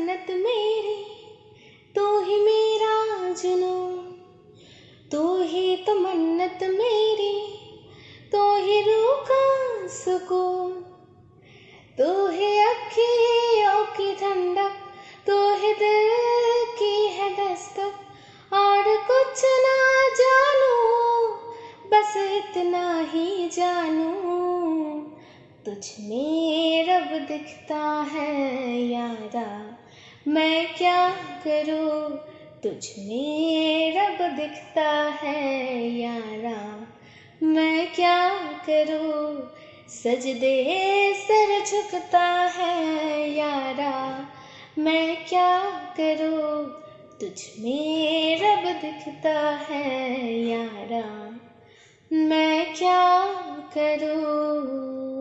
मन्नत मेरी, तू ही मेरा जुनू। तू ही तो मन्नत मेरी, तू ही रूह का सुकून। तू ही अखियों की ठंडक तू ही दिल की है दस्तक। और कुछ ना जानू, बस इतना ही जानू। तुझ में रब दिखता है यारा। मैं क्या करूँ? तुझ में रब दिखता है यारा। मैं क्या करूँ? सजदे सर झुकता है यारा। मैं क्या करूँ? तुझ में रब दिखता है यारा। मैं क्या करूँ?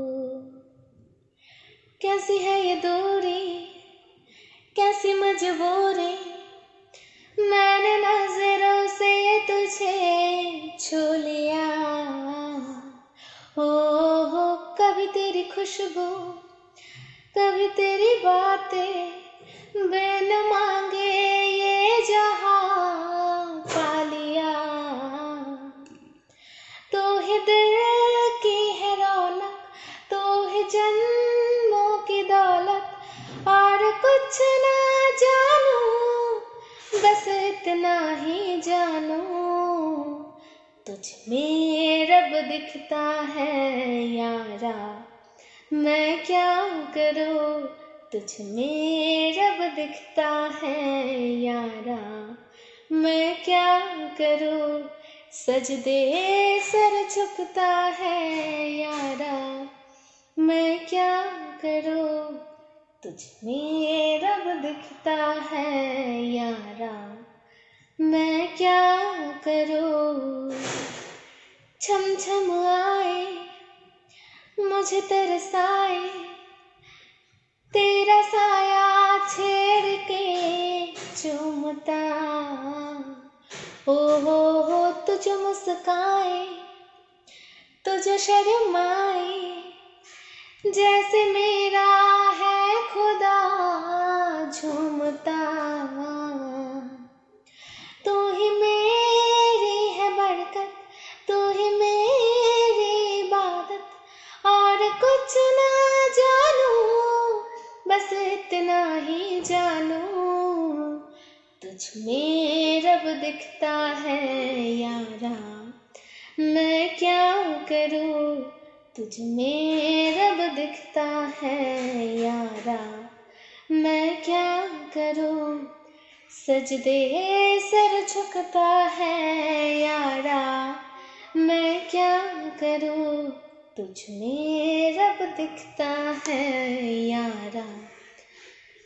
कैसी है ये दूरी? कैसी मजबूरी? मैंने नज़रों से तुझे छू लिया। हो हो कभी तेरी खुशबू, कभी तेरी बातें बिन मांगे। कुछ ना जानू, बस इतना ही जानू। तुझ में रब दिखता है यारा, मैं क्या करूँ? तुझ में रब दिखता है यारा, मैं क्या करूँ? सजदे सर झुकता है यारा, मैं क्या करूँ? तुझ में ये रब दिखता है यारा। मैं क्या करूँ? छम छम आए, मुझे तरसाए। तेरा साया छेड़ के चूमता। ओ हो हो तुझ मुस्काए, तुझ शर्माए। जैसे मेरा झूमता तू ही मेरी है बरकत, तू ही मेरी इबादत। और कुछ ना जानू, बस इतना ही जानू। तुझ में रब दिखता है यारा, मैं क्या करूँ? तुझ में रब दिखता है यारा, मैं क्या करूँ। सजदे सर झुकता है यारा। मैं क्या करूँ? तुझ में रब दिखता है यारा।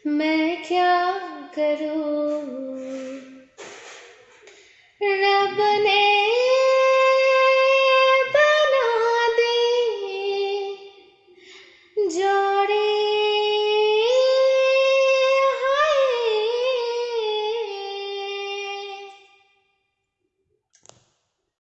मैं क्या करूँ? रब ने